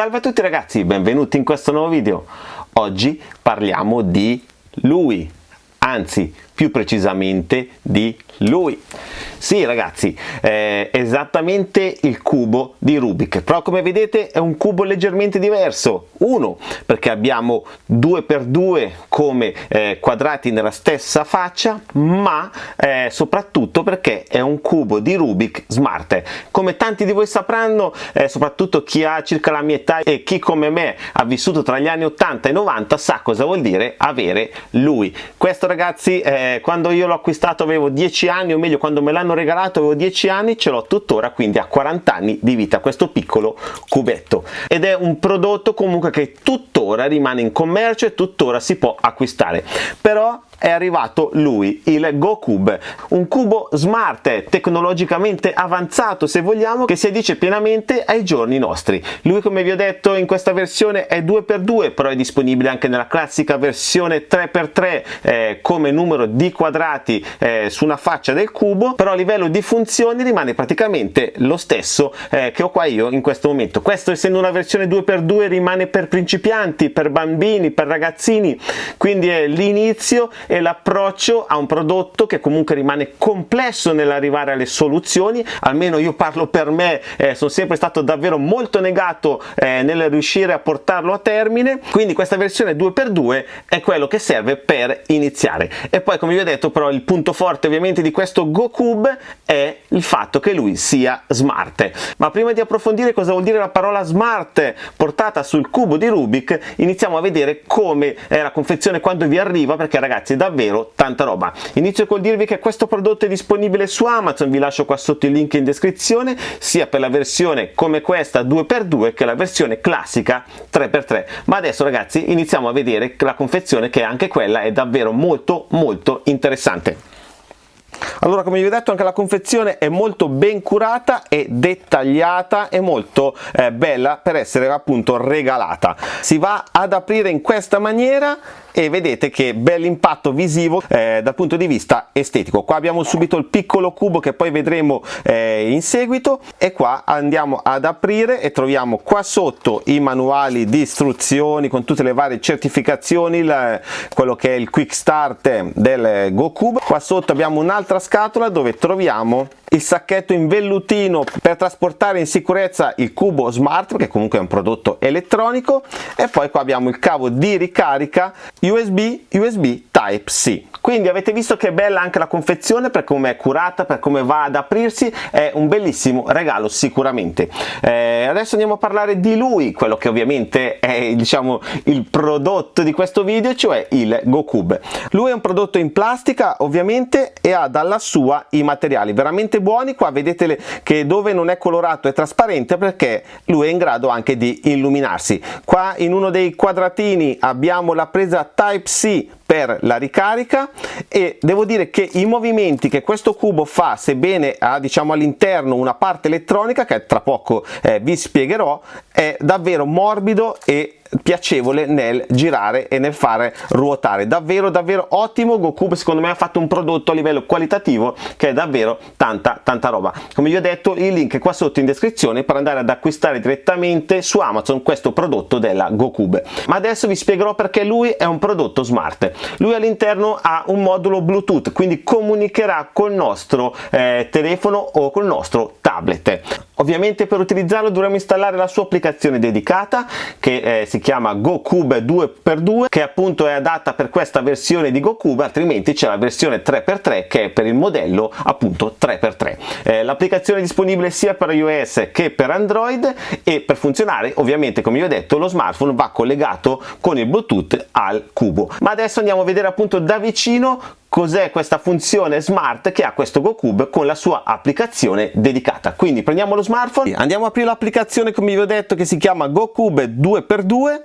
Salve a tutti ragazzi, benvenuti in questo nuovo video. Oggi parliamo di lui, anzi più precisamente di lui. Sì ragazzi, è esattamente il cubo di Rubik, però come vedete è un cubo leggermente diverso. Uno, perché abbiamo 2x2 come eh, quadrati nella stessa faccia, ma eh, soprattutto perché è un cubo di Rubik Smart. Come tanti di voi sapranno, eh, soprattutto chi ha circa la mia età e chi come me ha vissuto tra gli anni 80 e 90 sa cosa vuol dire avere lui. Questo ragazzi, eh, quando io l'ho acquistato avevo 10 anni, o meglio quando me l'hanno l'hanno regalato avevo 10 anni ce l'ho tuttora quindi a 40 anni di vita questo piccolo cubetto. Ed è un prodotto comunque che tuttora rimane in commercio e tuttora si può acquistare. Però è arrivato lui, il GoCube, un cubo smart, tecnologicamente avanzato se vogliamo, che si addice pienamente ai giorni nostri. Lui come vi ho detto in questa versione è 2x2, però è disponibile anche nella classica versione 3x3 eh, come numero di quadrati eh, su una faccia del cubo, però a livello di funzioni rimane praticamente lo stesso eh, che ho qua io in questo momento. Questo essendo una versione 2x2 rimane per principianti, per bambini, per ragazzini, quindi è l'inizio e l'approccio a un prodotto che comunque rimane complesso nell'arrivare alle soluzioni almeno io parlo per me eh, sono sempre stato davvero molto negato eh, nel riuscire a portarlo a termine quindi questa versione 2x2 è quello che serve per iniziare. E poi come vi ho detto però il punto forte ovviamente di questo GoCube è il fatto che lui sia smart. Ma prima di approfondire cosa vuol dire la parola smart portata sul cubo di Rubik iniziamo a vedere come è la confezione quando vi arriva perché ragazzi davvero tanta roba. Inizio col dirvi che questo prodotto è disponibile su Amazon vi lascio qua sotto il link in descrizione sia per la versione come questa 2x2 che la versione classica 3x3 ma adesso ragazzi iniziamo a vedere la confezione che anche quella è davvero molto molto interessante. Allora come vi ho detto anche la confezione è molto ben curata e dettagliata e molto eh, bella per essere appunto regalata. Si va ad aprire in questa maniera e vedete che bell'impatto visivo eh, dal punto di vista estetico. Qua abbiamo subito il piccolo cubo che poi vedremo eh, in seguito. E qua andiamo ad aprire e troviamo qua sotto i manuali di istruzioni con tutte le varie certificazioni il, quello che è il quick start del GoCube. Qua sotto abbiamo un'altra scatola dove troviamo il sacchetto in vellutino per trasportare in sicurezza il cubo smart che comunque è un prodotto elettronico. E poi qua abbiamo il cavo di ricarica USB USB Type C. Quindi avete visto che è bella anche la confezione per come è curata per come va ad aprirsi è un bellissimo regalo sicuramente. Eh, adesso andiamo a parlare di lui quello che ovviamente è diciamo il prodotto di questo video cioè il GoCube lui è un prodotto in plastica ovviamente e ha dalla sua i materiali veramente buoni. Qua vedete che dove non è colorato è trasparente perché lui è in grado anche di illuminarsi. Qua in uno dei quadratini abbiamo la presa type C per la ricarica e devo dire che i movimenti che questo cubo fa sebbene ha diciamo all'interno una parte elettronica che tra poco eh, vi spiegherò è davvero morbido e piacevole nel girare e nel fare ruotare. Davvero davvero ottimo. GoCube secondo me ha fatto un prodotto a livello qualitativo che è davvero tanta tanta roba. Come vi ho detto il link è qua sotto in descrizione per andare ad acquistare direttamente su Amazon questo prodotto della GoCube ma adesso vi spiegherò perché lui è un prodotto smart. Lui all'interno ha un modulo Bluetooth quindi comunicherà col nostro eh, telefono o col nostro tablet. Ovviamente per utilizzarlo dovremo installare la sua applicazione dedicata che eh, si chiama GoCube 2x2 che appunto è adatta per questa versione di GoCube altrimenti c'è la versione 3x3 che è per il modello appunto 3x3 eh, l'applicazione è disponibile sia per iOS che per Android e per funzionare ovviamente come vi ho detto lo smartphone va collegato con il Bluetooth al cubo. Ma adesso andiamo a vedere appunto da vicino cos'è questa funzione smart che ha questo GoCube con la sua applicazione dedicata. Quindi prendiamo lo smartphone, andiamo a aprire l'applicazione come vi ho detto che si chiama GoCube 2x2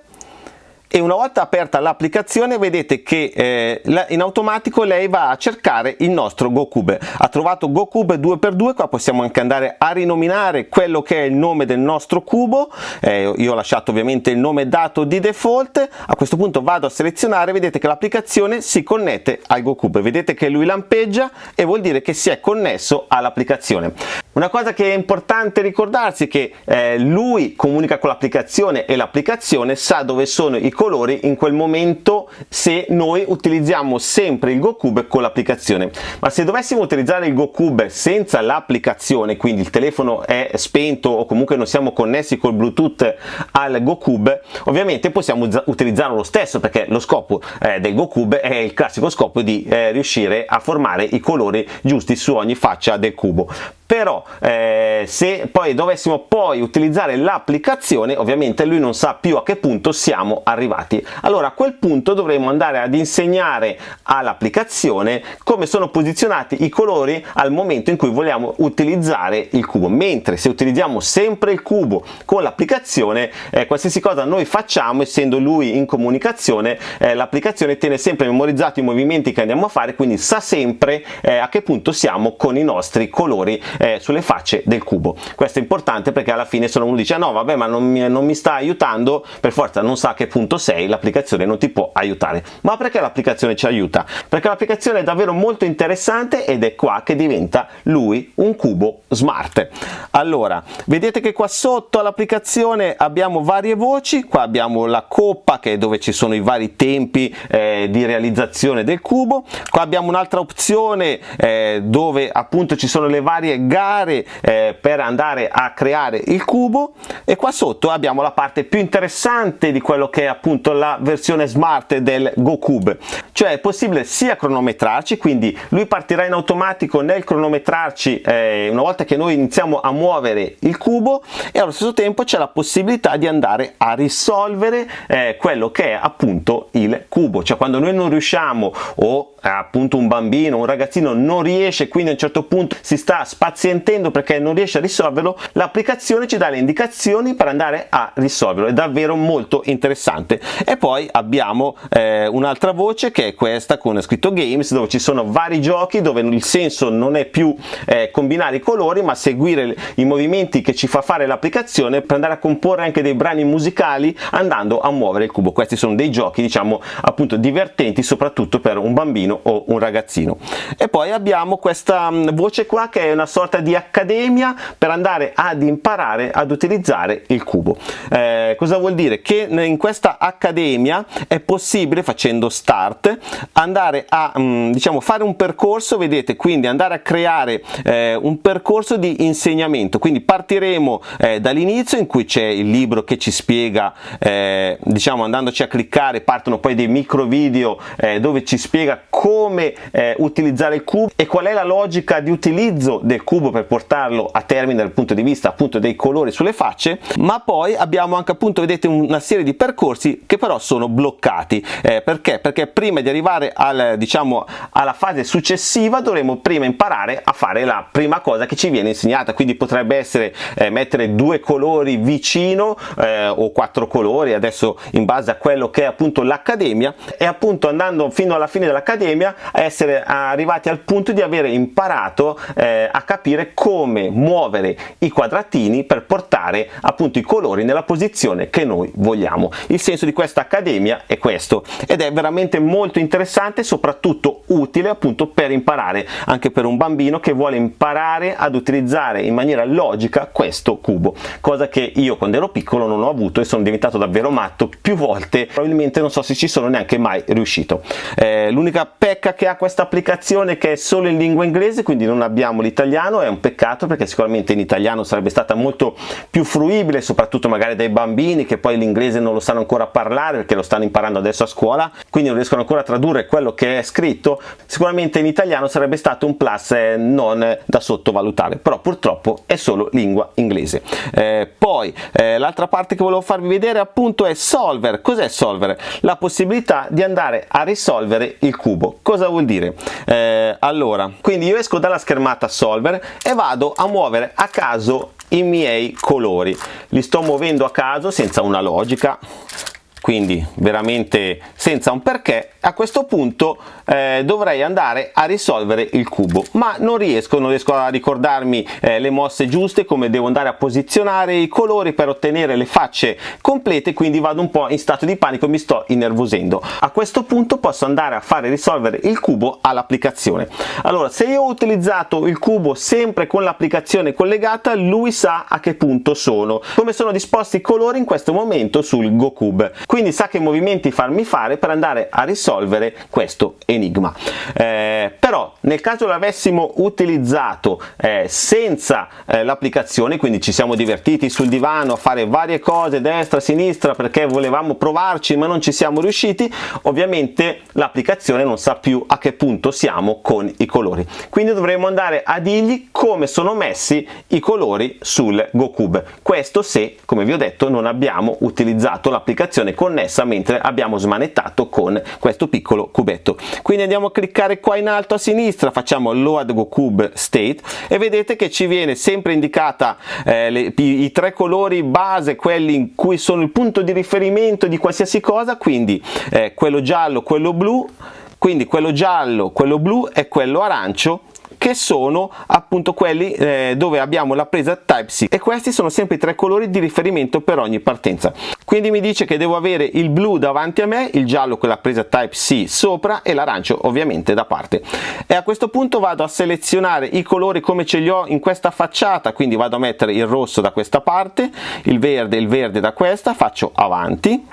e una volta aperta l'applicazione vedete che eh, in automatico lei va a cercare il nostro GoCube. Ha trovato GoCube 2x2 qua possiamo anche andare a rinominare quello che è il nome del nostro cubo. Eh, io ho lasciato ovviamente il nome dato di default. A questo punto vado a selezionare vedete che l'applicazione si connette al GoCube. Vedete che lui lampeggia e vuol dire che si è connesso all'applicazione. Una cosa che è importante ricordarsi è che eh, lui comunica con l'applicazione e l'applicazione sa dove sono i colori in quel momento se noi utilizziamo sempre il GoCube con l'applicazione. Ma se dovessimo utilizzare il GoCube senza l'applicazione quindi il telefono è spento o comunque non siamo connessi col Bluetooth al GoCube ovviamente possiamo utilizzarlo lo stesso perché lo scopo eh, del GoCube è il classico scopo di eh, riuscire a formare i colori giusti su ogni faccia del cubo però eh, se poi dovessimo poi utilizzare l'applicazione ovviamente lui non sa più a che punto siamo arrivati. Allora a quel punto dovremo andare ad insegnare all'applicazione come sono posizionati i colori al momento in cui vogliamo utilizzare il cubo. Mentre se utilizziamo sempre il cubo con l'applicazione eh, qualsiasi cosa noi facciamo essendo lui in comunicazione eh, l'applicazione tiene sempre memorizzato i movimenti che andiamo a fare quindi sa sempre eh, a che punto siamo con i nostri colori eh, sulle facce del cubo. Questo è importante perché alla fine se uno dice ah no vabbè ma non mi, non mi sta aiutando per forza non sa a che punto sei l'applicazione non ti può aiutare. Ma perché l'applicazione ci aiuta? Perché l'applicazione è davvero molto interessante ed è qua che diventa lui un cubo smart. Allora vedete che qua sotto all'applicazione abbiamo varie voci. Qua abbiamo la coppa che è dove ci sono i vari tempi eh, di realizzazione del cubo. Qua abbiamo un'altra opzione eh, dove appunto ci sono le varie gare eh, per andare a creare il cubo. E qua sotto abbiamo la parte più interessante di quello che è appunto la versione smart del GoCube cioè è possibile sia cronometrarci quindi lui partirà in automatico nel cronometrarci eh, una volta che noi iniziamo a muovere il cubo e allo stesso tempo c'è la possibilità di andare a risolvere eh, quello che è appunto il cubo. Cioè quando noi non riusciamo o eh, appunto un bambino un ragazzino non riesce quindi a un certo punto si sta spaziando pazientendo perché non riesce a risolverlo l'applicazione ci dà le indicazioni per andare a risolverlo. È davvero molto interessante. E poi abbiamo eh, un'altra voce che è questa con scritto games dove ci sono vari giochi dove il senso non è più eh, combinare i colori ma seguire i movimenti che ci fa fare l'applicazione per andare a comporre anche dei brani musicali andando a muovere il cubo. Questi sono dei giochi diciamo appunto divertenti soprattutto per un bambino o un ragazzino. E poi abbiamo questa mm, voce qua che è una sorta di accademia per andare ad imparare ad utilizzare il cubo. Eh, cosa vuol dire? Che in questa accademia è possibile facendo start andare a mm, diciamo fare un percorso vedete quindi andare a creare eh, un percorso di insegnamento. Quindi partiremo eh, dall'inizio in cui c'è il libro che ci spiega eh, diciamo andandoci a cliccare partono poi dei micro video eh, dove ci spiega come eh, utilizzare il cubo e qual è la logica di utilizzo del cubo per portarlo a termine dal punto di vista appunto dei colori sulle facce. Ma poi abbiamo anche appunto vedete una serie di percorsi che però sono bloccati. Eh, perché? Perché prima di arrivare al diciamo alla fase successiva dovremo prima imparare a fare la prima cosa che ci viene insegnata quindi potrebbe essere eh, mettere due colori vicino eh, o quattro colori adesso in base a quello che è appunto l'accademia e appunto andando fino alla fine dell'accademia essere arrivati al punto di avere imparato eh, a capire come muovere i quadratini per portare appunto i colori nella posizione che noi vogliamo. Il senso di questa accademia è questo ed è veramente molto interessante soprattutto utile appunto per imparare anche per un bambino che vuole imparare ad utilizzare in maniera logica questo cubo cosa che io quando ero piccolo non ho avuto e sono diventato davvero matto più volte. Probabilmente non so se ci sono neanche mai riuscito. Eh, l'unica pecca che ha questa applicazione che è solo in lingua inglese quindi non abbiamo l'italiano italiano è un peccato perché sicuramente in italiano sarebbe stata molto più fruibile soprattutto magari dai bambini che poi l'inglese non lo sanno ancora parlare perché lo stanno imparando adesso a scuola quindi non riescono ancora a tradurre quello che è scritto sicuramente in italiano sarebbe stato un plus non da sottovalutare però purtroppo è solo lingua inglese. Eh, poi eh, l'altra parte che volevo farvi vedere appunto è solver. Cos'è solver? La possibilità di andare a risolvere il cubo. Cosa vuol dire? Eh, allora quindi io esco dalla schermata solver e vado a muovere a caso i miei colori. Li sto muovendo a caso senza una logica quindi veramente senza un perché. A questo punto eh, dovrei andare a risolvere il cubo ma non riesco non riesco a ricordarmi eh, le mosse giuste come devo andare a posizionare i colori per ottenere le facce complete quindi vado un po' in stato di panico mi sto innervosendo. A questo punto posso andare a fare risolvere il cubo all'applicazione. Allora se io ho utilizzato il cubo sempre con l'applicazione collegata lui sa a che punto sono come sono disposti i colori in questo momento sul GoCube quindi sa che movimenti farmi fare per andare a risolvere questo enigma. Eh, però nel caso l'avessimo utilizzato eh, senza eh, l'applicazione, quindi ci siamo divertiti sul divano a fare varie cose destra, sinistra perché volevamo provarci ma non ci siamo riusciti, ovviamente l'applicazione non sa più a che punto siamo con i colori. Quindi dovremo andare a dirgli come sono messi i colori sul GoCube. Questo se, come vi ho detto, non abbiamo utilizzato l'applicazione connessa mentre abbiamo smanettato con questo piccolo cubetto quindi andiamo a cliccare qua in alto a sinistra facciamo load go cube state e vedete che ci viene sempre indicata eh, le, i, i, tre colori base quelli in cui sono il punto di riferimento di qualsiasi cosa quindi eh, quello giallo quello blu quindi quello giallo quello blu e quello arancio che sono appunto quelli eh, dove abbiamo la presa Type-C e questi sono sempre i tre colori di riferimento per ogni partenza. Quindi mi dice che devo avere il blu davanti a me il giallo con la presa Type-C sopra e l'arancio ovviamente da parte. E a questo punto vado a selezionare i colori come ce li ho in questa facciata quindi vado a mettere il rosso da questa parte il verde il verde da questa faccio avanti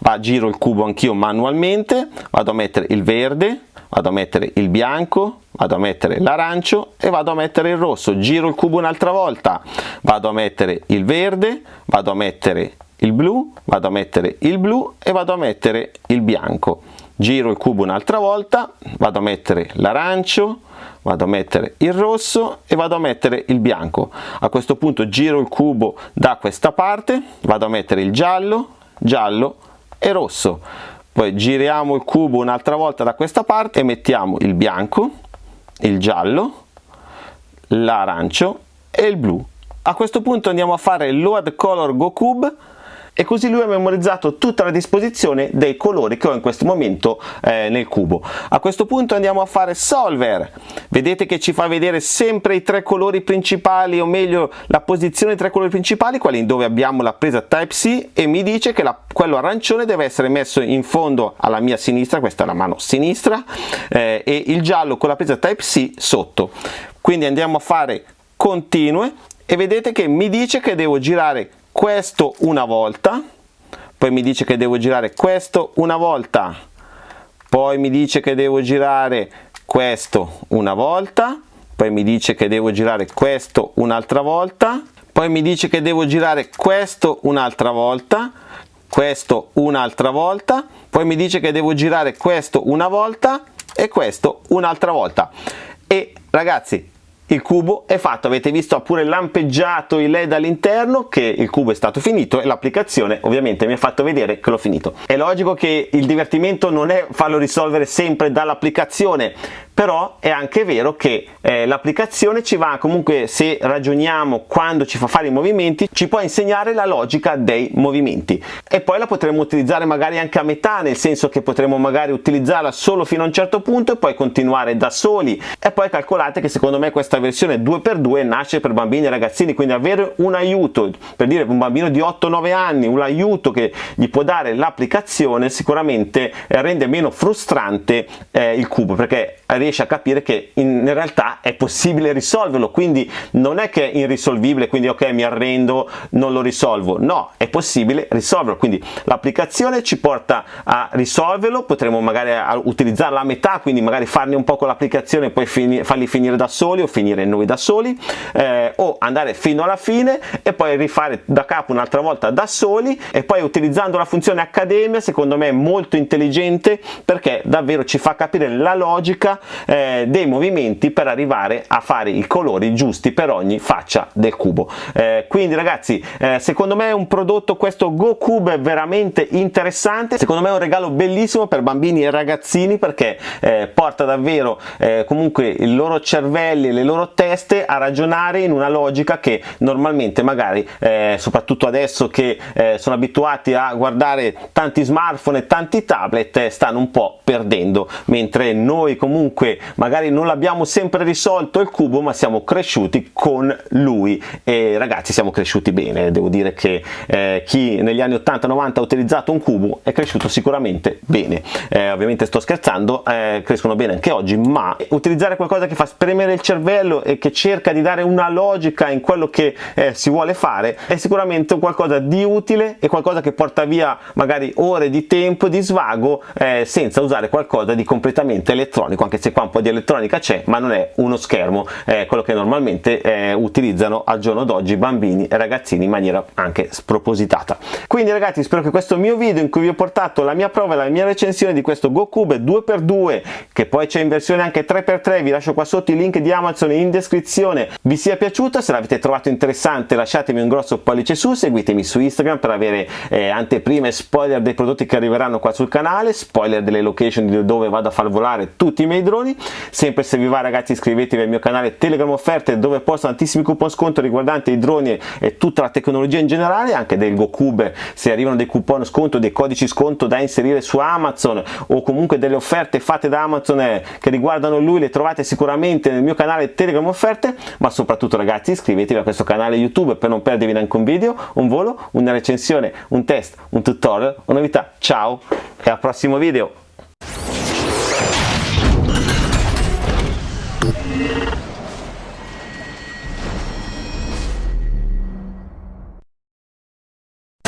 va giro il cubo anch'io manualmente vado a mettere il verde vado a mettere il bianco vado a mettere l'arancio e vado a mettere il rosso giro il cubo un'altra volta vado a mettere il verde vado a mettere il blu vado a mettere il blu e vado a mettere il bianco giro il cubo un'altra volta vado a mettere l'arancio vado a mettere il rosso e vado a mettere il bianco a questo punto giro il cubo da questa parte vado a mettere il giallo giallo e rosso poi giriamo il cubo un'altra volta da questa parte e mettiamo il bianco il giallo l'arancio e il blu. A questo punto andiamo a fare load color go cube e così lui ha memorizzato tutta la disposizione dei colori che ho in questo momento eh, nel cubo. A questo punto andiamo a fare solver, vedete che ci fa vedere sempre i tre colori principali o meglio la posizione dei tre colori principali, quelli dove abbiamo la presa Type-C e mi dice che la, quello arancione deve essere messo in fondo alla mia sinistra, questa è la mano sinistra, eh, e il giallo con la presa Type-C sotto. Quindi andiamo a fare continue e vedete che mi dice che devo girare questo una volta poi mi dice che devo girare questo una volta poi mi dice che devo girare questo una volta poi mi dice che devo girare questo un'altra volta poi mi dice che devo girare questo un'altra volta questo un'altra volta poi mi dice che devo girare questo una volta e questo un'altra volta. E ragazzi il cubo è fatto, avete visto ha pure lampeggiato il led all'interno che il cubo è stato finito e l'applicazione ovviamente mi ha fatto vedere che l'ho finito. È logico che il divertimento non è farlo risolvere sempre dall'applicazione, però è anche vero che eh, l'applicazione ci va comunque se ragioniamo quando ci fa fare i movimenti ci può insegnare la logica dei movimenti. E poi la potremo utilizzare magari anche a metà nel senso che potremo magari utilizzarla solo fino a un certo punto e poi continuare da soli. E poi calcolate che secondo me questa versione 2x2 nasce per bambini e ragazzini quindi avere un aiuto per dire un bambino di 8-9 anni un aiuto che gli può dare l'applicazione sicuramente rende meno frustrante eh, il cubo perché riesce a capire che in realtà è possibile risolverlo quindi non è che è irrisolvibile quindi ok mi arrendo non lo risolvo. No è possibile risolverlo quindi l'applicazione ci porta a risolverlo potremo magari utilizzarla a metà quindi magari farne un po' con l'applicazione e poi fini, farli finire da soli o finire noi da soli eh, o andare fino alla fine e poi rifare da capo un'altra volta da soli e poi utilizzando la funzione accademia secondo me è molto intelligente perché davvero ci fa capire la logica eh, dei movimenti per arrivare a fare i colori giusti per ogni faccia del cubo. Eh, quindi ragazzi eh, secondo me è un prodotto questo GoCube veramente interessante. Secondo me è un regalo bellissimo per bambini e ragazzini perché eh, porta davvero eh, comunque i loro cervelli le loro teste a ragionare in una logica che normalmente magari eh, soprattutto adesso che sono abituati a guardare tanti smartphone e tanti tablet stanno un po' perdendo. Mentre noi comunque magari non l'abbiamo sempre risolto il cubo ma siamo cresciuti con lui. E ragazzi siamo cresciuti bene. Devo dire che eh, chi negli anni 80-90 ha utilizzato un cubo è cresciuto sicuramente bene. Eh, ovviamente sto scherzando eh, crescono bene anche oggi ma utilizzare qualcosa che fa spremere il cervello e che cerca di dare una logica in quello che eh, si vuole fare è sicuramente qualcosa di utile e qualcosa che porta via magari ore di tempo di svago eh, senza usare qualcosa di completamente elettronico anche se qua un po' di elettronica c'è ma non è uno schermo eh, quello che normalmente eh, utilizzano al giorno d'oggi bambini e ragazzini in maniera anche spropositata. Quindi ragazzi spero che questo mio video in cui vi ho portato la mia prova e la mia recensione di questo GoCube 2x2 che poi c'è in versione anche 3x3 vi lascio qua sotto i link di Amazon in descrizione vi sia piaciuta. Se l'avete trovato interessante lasciatemi un grosso pollice su seguitemi su Instagram per avere eh, anteprime spoiler dei prodotti che arriveranno qua sul canale spoiler delle location di dove vado a far volare tutti i miei droni sempre se vi va ragazzi iscrivetevi al mio canale Telegram offerte dove posto tantissimi coupon sconto riguardanti i droni e tutta la tecnologia in generale anche del GoCube se arrivano dei coupon sconto dei codici sconto da inserire su Amazon o comunque delle offerte fatte da Amazon eh, che riguardano lui le trovate sicuramente nel mio canale Telegram offerte. Ma soprattutto ragazzi iscrivetevi a questo canale YouTube per non perdervi neanche un video un volo una recensione un test un tutorial una novità. Ciao e al prossimo video